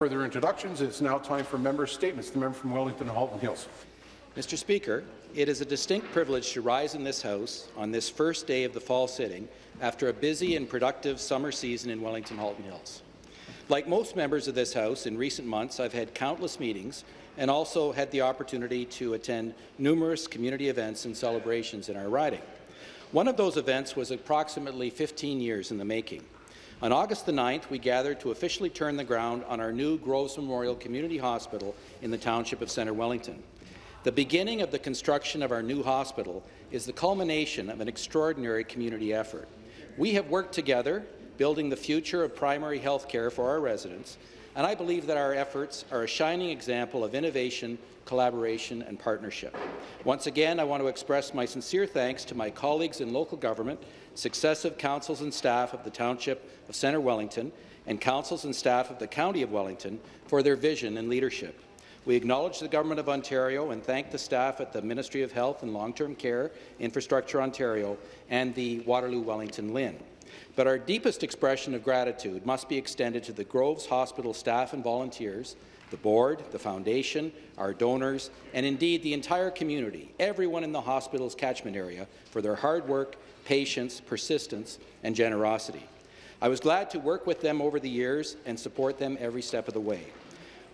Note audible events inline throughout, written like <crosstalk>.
Further introductions. It's now time for member statements. The member from Wellington Halton Hills. Mr. Speaker, it is a distinct privilege to rise in this House on this first day of the fall sitting after a busy and productive summer season in Wellington Halton Hills. Like most members of this House, in recent months I've had countless meetings and also had the opportunity to attend numerous community events and celebrations in our riding. One of those events was approximately 15 years in the making. On August the 9th, we gathered to officially turn the ground on our new Groves Memorial Community Hospital in the township of Centre Wellington. The beginning of the construction of our new hospital is the culmination of an extraordinary community effort. We have worked together building the future of primary health care for our residents, and I believe that our efforts are a shining example of innovation, collaboration and partnership. Once again, I want to express my sincere thanks to my colleagues in local government, successive councils and staff of the Township of Centre Wellington, and councils and staff of the County of Wellington for their vision and leadership. We acknowledge the Government of Ontario and thank the staff at the Ministry of Health and Long-Term Care, Infrastructure Ontario, and the Waterloo Wellington LHIN. But our deepest expression of gratitude must be extended to the Groves Hospital staff and volunteers, the board, the foundation, our donors, and indeed the entire community, everyone in the hospital's catchment area, for their hard work, patience, persistence, and generosity. I was glad to work with them over the years and support them every step of the way.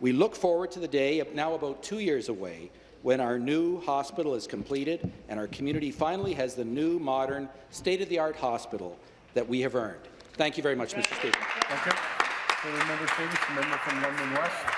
We look forward to the day, now about two years away, when our new hospital is completed and our community finally has the new, modern, state-of-the-art hospital that we have earned. Thank you very much, Mr. Speaker. Thank you. member statements. member from London West.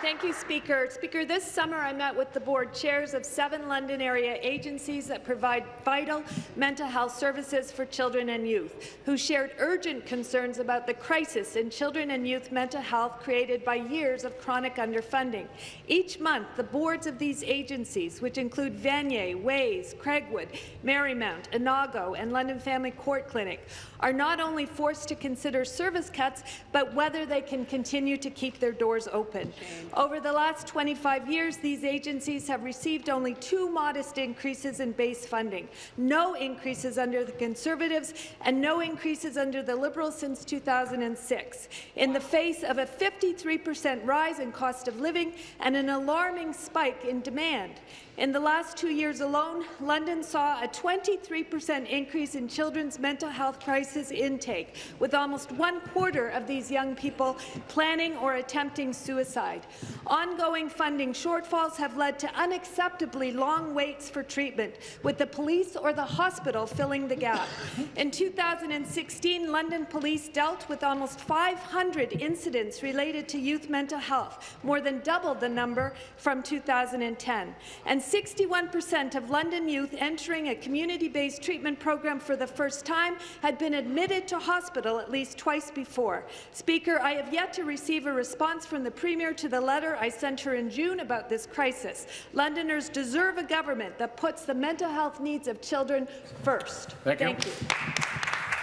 Thank you, Speaker. Speaker, this summer I met with the board chairs of seven London area agencies that provide vital mental health services for children and youth, who shared urgent concerns about the crisis in children and youth mental health created by years of chronic underfunding. Each month, the boards of these agencies, which include Vanier, Ways, Craigwood, Merrymount, Anago, and London Family Court Clinic, are not only forced to consider service cuts, but whether they can continue to keep their doors open. Over the last 25 years, these agencies have received only two modest increases in base funding, no increases under the Conservatives and no increases under the Liberals since 2006, in the face of a 53 per cent rise in cost of living and an alarming spike in demand. In the last two years alone, London saw a 23 per cent increase in children's mental health crisis intake, with almost one quarter of these young people planning or attempting suicide. Ongoing funding shortfalls have led to unacceptably long waits for treatment, with the police or the hospital filling the gap. In 2016, London police dealt with almost 500 incidents related to youth mental health, more than double the number from 2010. And 61% of London youth entering a community-based treatment program for the first time had been admitted to hospital at least twice before. Speaker, I have yet to receive a response from the Premier to the letter I sent her in June about this crisis. Londoners deserve a government that puts the mental health needs of children first. Thank, Thank you. you.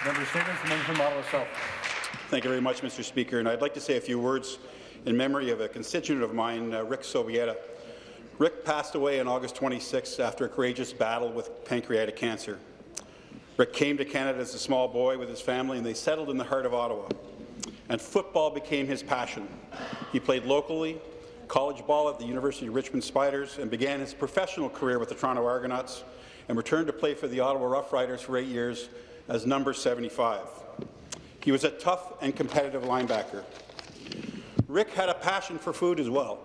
Member Stevens, member from Ottawa South. Thank you very much, Mr. Speaker. And I'd like to say a few words in memory of a constituent of mine, uh, Rick Sowieta. Rick passed away on August 26 after a courageous battle with pancreatic cancer. Rick came to Canada as a small boy with his family, and they settled in the heart of Ottawa. And football became his passion. He played locally, college ball at the University of Richmond Spiders, and began his professional career with the Toronto Argonauts, and returned to play for the Ottawa Roughriders for eight years as number 75. He was a tough and competitive linebacker. Rick had a passion for food as well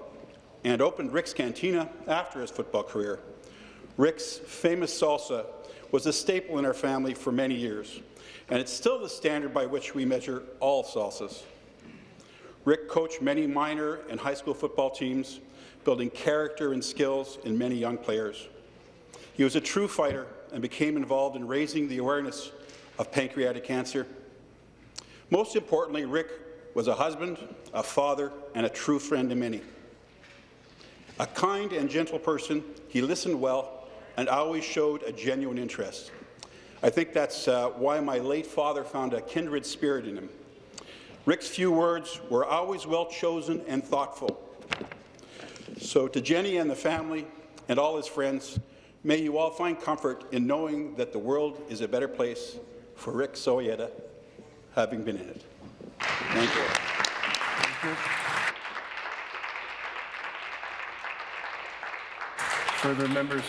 and opened Rick's Cantina after his football career. Rick's famous salsa was a staple in our family for many years, and it's still the standard by which we measure all salsas. Rick coached many minor and high school football teams, building character and skills in many young players. He was a true fighter and became involved in raising the awareness of pancreatic cancer. Most importantly, Rick was a husband, a father, and a true friend to many. A kind and gentle person, he listened well and always showed a genuine interest. I think that's uh, why my late father found a kindred spirit in him. Rick's few words were always well chosen and thoughtful. So to Jenny and the family and all his friends, may you all find comfort in knowing that the world is a better place for Rick Sowieta having been in it. Thank you. Thank you. Further members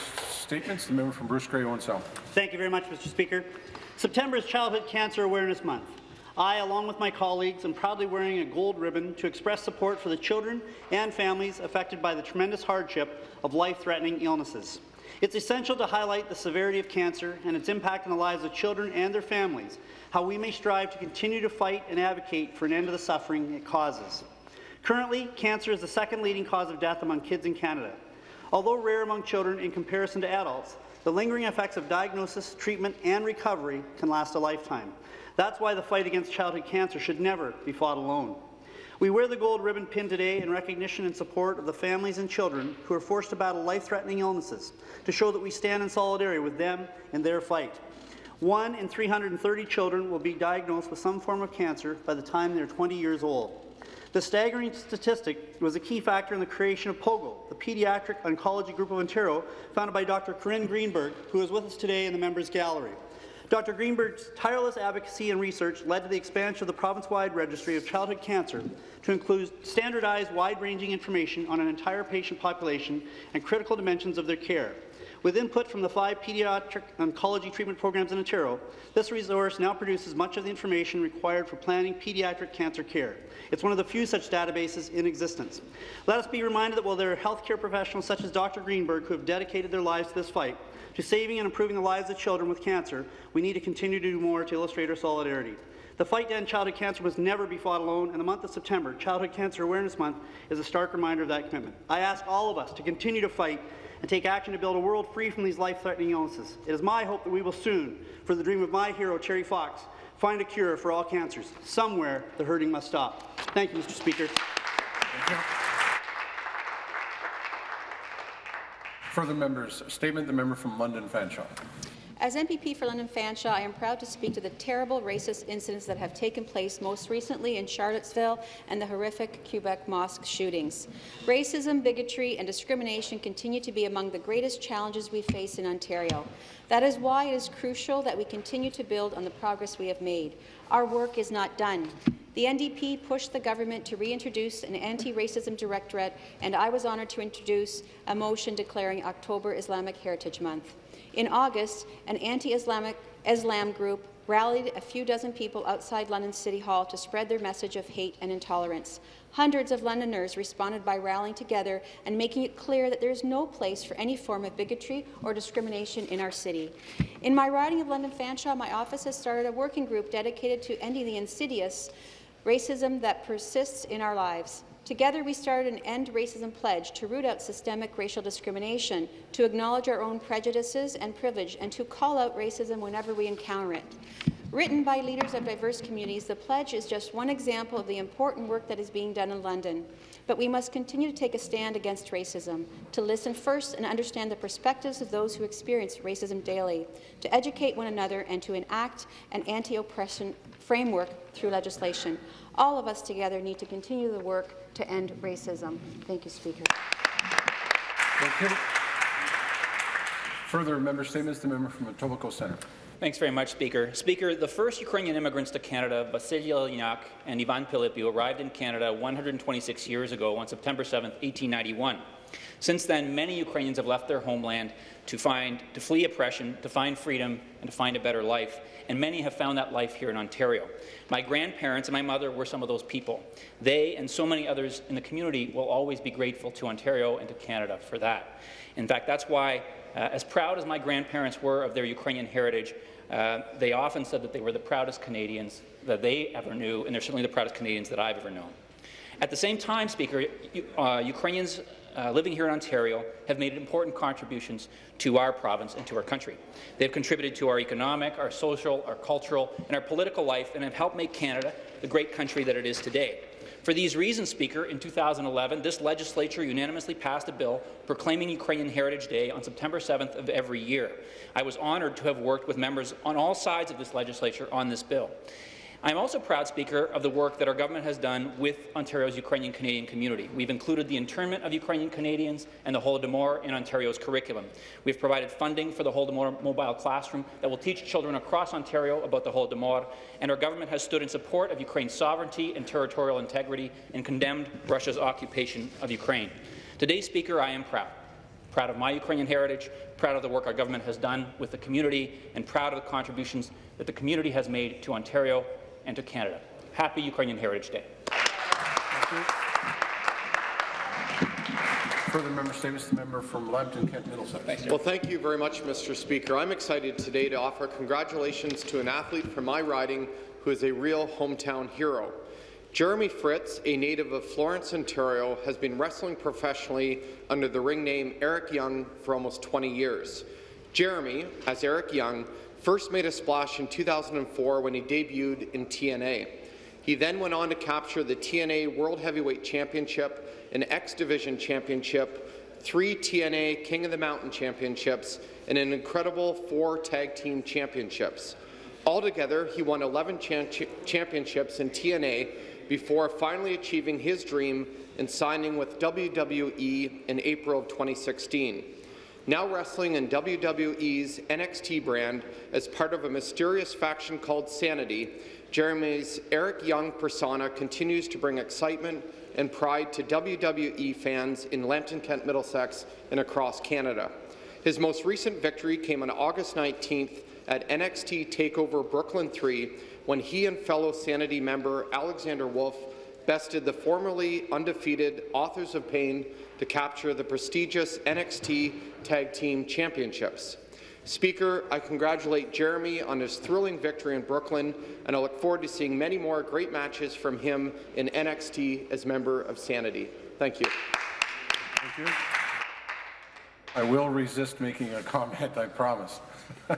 statements, the member from Bruce Grey, Owen. Thank you very much, Mr. Speaker. September is Childhood Cancer Awareness Month. I, along with my colleagues, am proudly wearing a gold ribbon to express support for the children and families affected by the tremendous hardship of life-threatening illnesses. It's essential to highlight the severity of cancer and its impact on the lives of children and their families, how we may strive to continue to fight and advocate for an end to the suffering it causes. Currently, cancer is the second leading cause of death among kids in Canada. Although rare among children in comparison to adults, the lingering effects of diagnosis, treatment, and recovery can last a lifetime. That's why the fight against childhood cancer should never be fought alone. We wear the gold ribbon pin today in recognition and support of the families and children who are forced to battle life-threatening illnesses to show that we stand in solidarity with them in their fight. One in 330 children will be diagnosed with some form of cancer by the time they're 20 years old. The staggering statistic was a key factor in the creation of POGO, the Pediatric Oncology Group of Ontario, founded by Dr. Corinne Greenberg, who is with us today in the members' gallery. Dr. Greenberg's tireless advocacy and research led to the expansion of the province-wide registry of childhood cancer to include standardized, wide-ranging information on an entire patient population and critical dimensions of their care. With input from the five pediatric oncology treatment programs in Ontario, this resource now produces much of the information required for planning pediatric cancer care. It's one of the few such databases in existence. Let us be reminded that while there are healthcare professionals such as Dr. Greenberg who have dedicated their lives to this fight, to saving and improving the lives of children with cancer, we need to continue to do more to illustrate our solidarity. The fight to end childhood cancer must never be fought alone, and the month of September, Childhood Cancer Awareness Month, is a stark reminder of that commitment. I ask all of us to continue to fight and take action to build a world free from these life-threatening illnesses. It is my hope that we will soon, for the dream of my hero, Terry Fox, find a cure for all cancers. Somewhere, the hurting must stop. Thank you, Mr. Speaker. Further members' statement, the member from London Fanshawe. As MPP for London Fanshawe, I am proud to speak to the terrible racist incidents that have taken place most recently in Charlottesville and the horrific Quebec mosque shootings. Racism, bigotry and discrimination continue to be among the greatest challenges we face in Ontario. That is why it is crucial that we continue to build on the progress we have made. Our work is not done. The NDP pushed the government to reintroduce an anti-racism directorate, and I was honoured to introduce a motion declaring October Islamic Heritage Month. In August, an anti-Islamic Islam group rallied a few dozen people outside London City Hall to spread their message of hate and intolerance. Hundreds of Londoners responded by rallying together and making it clear that there is no place for any form of bigotry or discrimination in our city. In my riding of London Fanshawe, my office has started a working group dedicated to ending the insidious racism that persists in our lives. Together, we started an End Racism Pledge to root out systemic racial discrimination, to acknowledge our own prejudices and privilege, and to call out racism whenever we encounter it. Written by leaders of diverse communities, the pledge is just one example of the important work that is being done in London. But we must continue to take a stand against racism, to listen first and understand the perspectives of those who experience racism daily, to educate one another and to enact an anti-oppression framework through legislation. All of us together need to continue the work to end racism. Thank you, Speaker. Thank you. Further member statements, the member from Etobicoke Centre. Thanks very much, Speaker. Speaker, the first Ukrainian immigrants to Canada, Vasily Eleniak and Ivan Pylypiw, arrived in Canada 126 years ago on September 7, 1891. Since then, many Ukrainians have left their homeland to, find, to flee oppression, to find freedom, and to find a better life, and many have found that life here in Ontario. My grandparents and my mother were some of those people. They and so many others in the community will always be grateful to Ontario and to Canada for that. In fact, that's why, uh, as proud as my grandparents were of their Ukrainian heritage, uh, they often said that they were the proudest Canadians that they ever knew, and they're certainly the proudest Canadians that I've ever known. At the same time, Speaker, uh, Ukrainians uh, living here in Ontario have made important contributions to our province and to our country. They've contributed to our economic, our social, our cultural, and our political life, and have helped make Canada the great country that it is today. For these reasons, Speaker, in 2011, this legislature unanimously passed a bill proclaiming Ukrainian Heritage Day on September 7th of every year. I was honoured to have worked with members on all sides of this legislature on this bill. I am also proud, Speaker, of the work that our government has done with Ontario's Ukrainian Canadian community. We've included the internment of Ukrainian Canadians and the Holodomor in Ontario's curriculum. We've provided funding for the Holodomor mobile classroom that will teach children across Ontario about the Holodomor, and our government has stood in support of Ukraine's sovereignty and territorial integrity and condemned Russia's occupation of Ukraine. Today, Speaker, I am proud proud of my Ukrainian heritage, proud of the work our government has done with the community, and proud of the contributions that the community has made to Ontario and to Canada. Happy Ukrainian Heritage Day. Further member statements, the member from Lambton, Kent Middlesex. Well, thank you very much, Mr. Speaker. I'm excited today to offer congratulations to an athlete from my riding who is a real hometown hero. Jeremy Fritz, a native of Florence, Ontario, has been wrestling professionally under the ring name Eric Young for almost 20 years. Jeremy, as Eric Young, first made a splash in 2004 when he debuted in TNA. He then went on to capture the TNA World Heavyweight Championship, an X Division Championship, three TNA King of the Mountain Championships, and an incredible four Tag Team Championships. Altogether, he won 11 cha championships in TNA before finally achieving his dream and signing with WWE in April of 2016. Now wrestling in WWE's NXT brand as part of a mysterious faction called Sanity, Jeremy's Eric Young persona continues to bring excitement and pride to WWE fans in Lambton, Kent, Middlesex, and across Canada. His most recent victory came on August 19th at NXT TakeOver Brooklyn 3 when he and fellow Sanity member Alexander Wolfe bested the formerly undefeated Authors of Pain to capture the prestigious NXT Tag Team Championships. Speaker, I congratulate Jeremy on his thrilling victory in Brooklyn, and I look forward to seeing many more great matches from him in NXT as member of Sanity. Thank you. Thank you. I will resist making a comment, I promise. <laughs>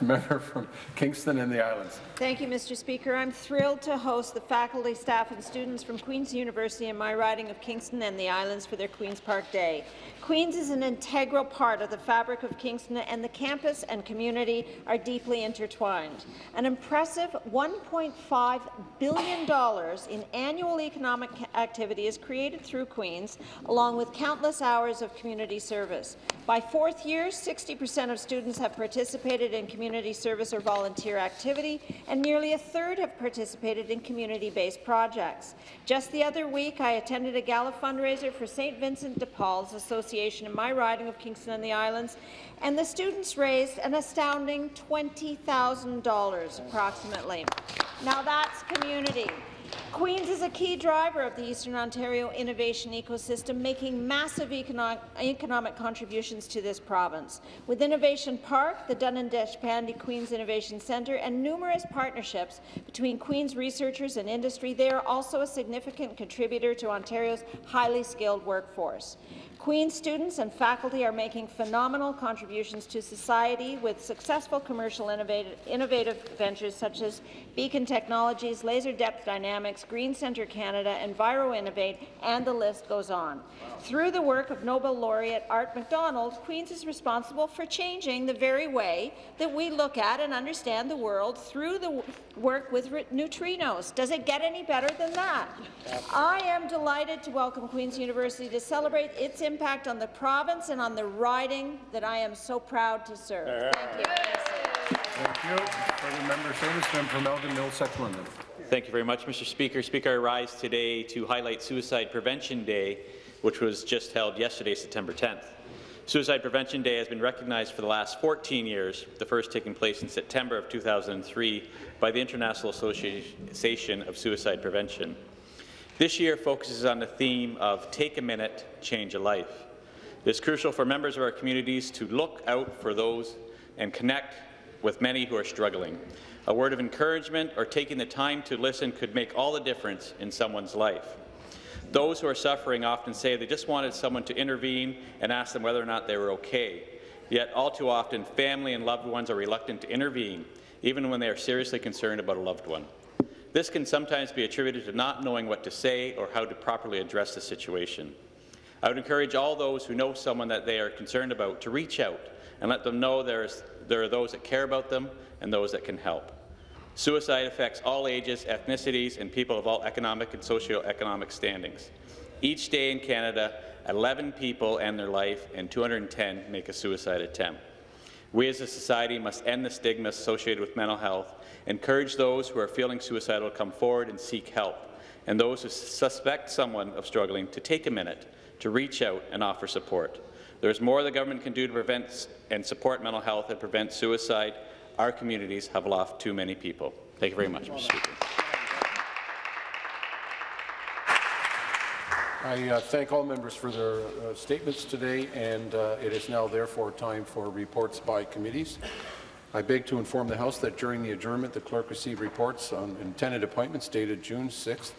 Member from Kingston and the Islands. Thank you, Mr. Speaker. I'm thrilled to host the faculty, staff and students from Queen's University in my riding of Kingston and the Islands for their Queen's Park Day. Queen's is an integral part of the fabric of Kingston, and the campus and community are deeply intertwined. An impressive $1.5 billion in annual economic activity is created through Queen's, along with countless hours of community service. By fourth year, 60% of students have participated in community service or volunteer activity, and nearly a third have participated in community-based projects. Just the other week, I attended a gala fundraiser for St. Vincent de Paul's Association in my riding of Kingston and the Islands, and the students raised an astounding $20,000 approximately. Now that's community. Queen's is a key driver of the Eastern Ontario innovation ecosystem, making massive economic, economic contributions to this province. With Innovation Park, the Dunin-Deshpande Queen's Innovation Centre, and numerous partnerships between Queen's researchers and industry, they are also a significant contributor to Ontario's highly skilled workforce. Queen's students and faculty are making phenomenal contributions to society with successful commercial innovative, innovative ventures such as Beacon Technologies, Laser Depth Dynamics, Green Centre Canada, Enviro Innovate, and the list goes on. Through the work of Nobel laureate Art McDonald, Queen's is responsible for changing the very way that we look at and understand the world through the work with neutrinos. Does it get any better than that? I am delighted to welcome Queen's University to celebrate its impact on the province and on the riding that I am so proud to serve. Thank you. Thank you. Further member statements, member from Elgin, Middlesex, London. Thank you very much, Mr. Speaker. Speaker, I rise today to highlight Suicide Prevention Day, which was just held yesterday, September 10th. Suicide Prevention Day has been recognized for the last 14 years, the first taking place in September of 2003 by the International Association of Suicide Prevention. This year focuses on the theme of Take a Minute, Change a Life. It is crucial for members of our communities to look out for those and connect with many who are struggling. A word of encouragement or taking the time to listen could make all the difference in someone's life. Those who are suffering often say they just wanted someone to intervene and ask them whether or not they were okay. Yet all too often, family and loved ones are reluctant to intervene, even when they are seriously concerned about a loved one. This can sometimes be attributed to not knowing what to say or how to properly address the situation. I would encourage all those who know someone that they are concerned about to reach out and let them know there, is, there are those that care about them and those that can help. Suicide affects all ages, ethnicities, and people of all economic and socio-economic standings. Each day in Canada, 11 people end their life and 210 make a suicide attempt. We as a society must end the stigma associated with mental health, encourage those who are feeling suicidal to come forward and seek help, and those who suspect someone of struggling to take a minute to reach out and offer support. There's more the government can do to prevent and support mental health and prevent suicide. Our communities have lost too many people. Thank you very much, Mr. Speaker. I uh, thank all members for their uh, statements today, and uh, it is now therefore time for reports by committees. I beg to inform the House that during the adjournment, the clerk received reports on intended appointments dated June 6,